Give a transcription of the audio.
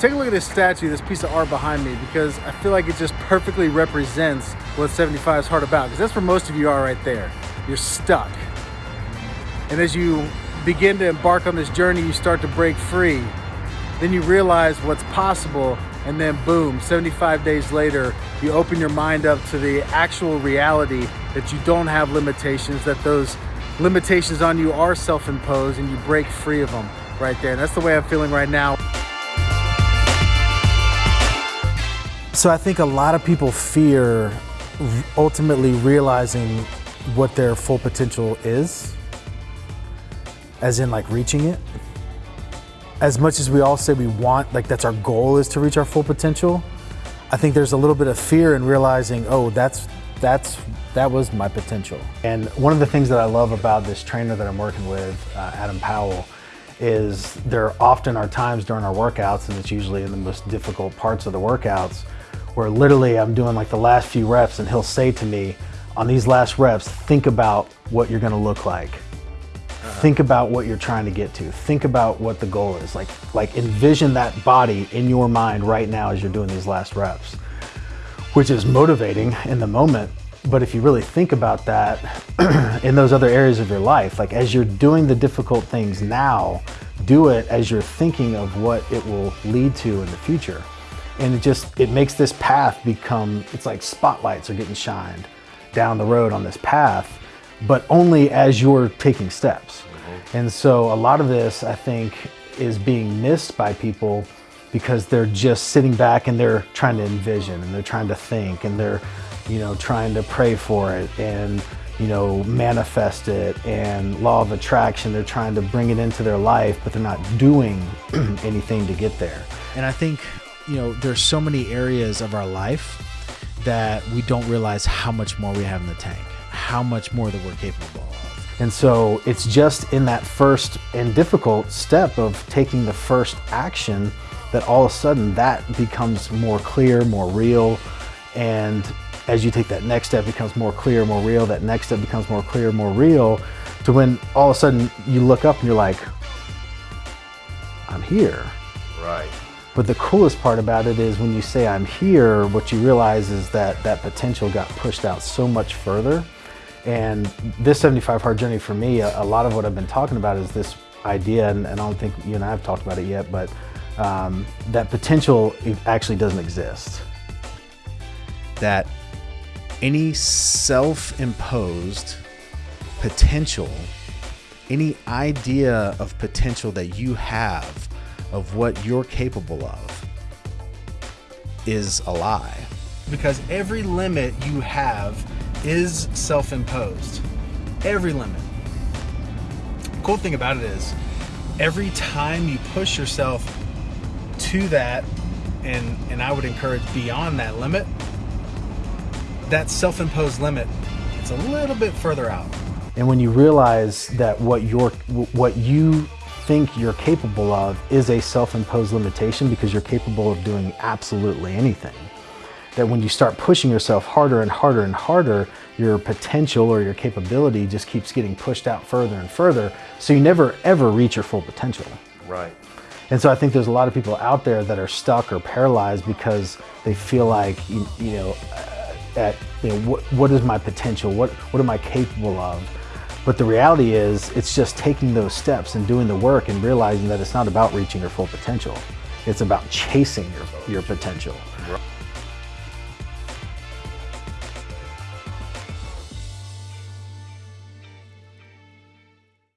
take a look at this statue, this piece of art behind me, because I feel like it just perfectly represents what 75 is hard about, because that's where most of you are right there. You're stuck. And as you begin to embark on this journey, you start to break free. Then you realize what's possible, and then boom, 75 days later, you open your mind up to the actual reality that you don't have limitations, that those limitations on you are self-imposed, and you break free of them right there. And that's the way I'm feeling right now. So I think a lot of people fear ultimately realizing what their full potential is, as in like reaching it. As much as we all say we want, like that's our goal is to reach our full potential, I think there's a little bit of fear in realizing, oh, that's, that's, that was my potential. And one of the things that I love about this trainer that I'm working with, uh, Adam Powell, is there often are times during our workouts, and it's usually in the most difficult parts of the workouts, where literally I'm doing like the last few reps and he'll say to me, on these last reps, think about what you're gonna look like. Uh-huh. Think about what you're trying to get to. Think about what the goal is. Like, like envision that body in your mind right now as you're doing these last reps, which is motivating in the moment. But if you really think about that in those other areas of your life, like as you're doing the difficult things now, do it as you're thinking of what it will lead to in the future and it just it makes this path become it's like spotlights are getting shined down the road on this path but only as you're taking steps. Mm-hmm. and so a lot of this i think is being missed by people because they're just sitting back and they're trying to envision and they're trying to think and they're you know trying to pray for it and you know manifest it and law of attraction. They're trying to bring it into their life but they're not doing anything to get there. And i think you know, there's so many areas of our life that we don't realize how much more we have in the tank, how much more that we're capable of. And so it's just in that first and difficult step of taking the first action that all of a sudden that becomes more clear, more real. And as you take that next step, becomes more clear, more real. That next step becomes more clear, more real to when all of a sudden you look up and you're like, I'm here. Right. But the coolest part about it is when you say I'm here, what you realize is that that potential got pushed out so much further. And this 75 hard journey for me, a, a lot of what I've been talking about is this idea, and, and, I don't think you and I have talked about it yet, but um, that potential actually doesn't exist. That any self-imposed potential, any idea of potential that you have of what you're capable of is a lie. Because every limit you have is self-imposed. Every limit. Cool thing about it is every time you push yourself to that and and I would encourage beyond that limit, that self-imposed limit, it's a little bit further out. And when you realize that what you're what you think you're capable of is a self-imposed limitation because you're capable of doing absolutely anything. That when you start pushing yourself harder and harder and harder, your potential or your capability just keeps getting pushed out further and further, so you never ever reach your full potential. Right. And so I think there's a lot of people out there that are stuck or paralyzed because they feel like, you, you know, uh, at, you know, what, what is my potential? What, what am I capable of? But the reality is, it's just taking those steps and doing the work and realizing that it's not about reaching your full potential. It's about chasing your, your potential.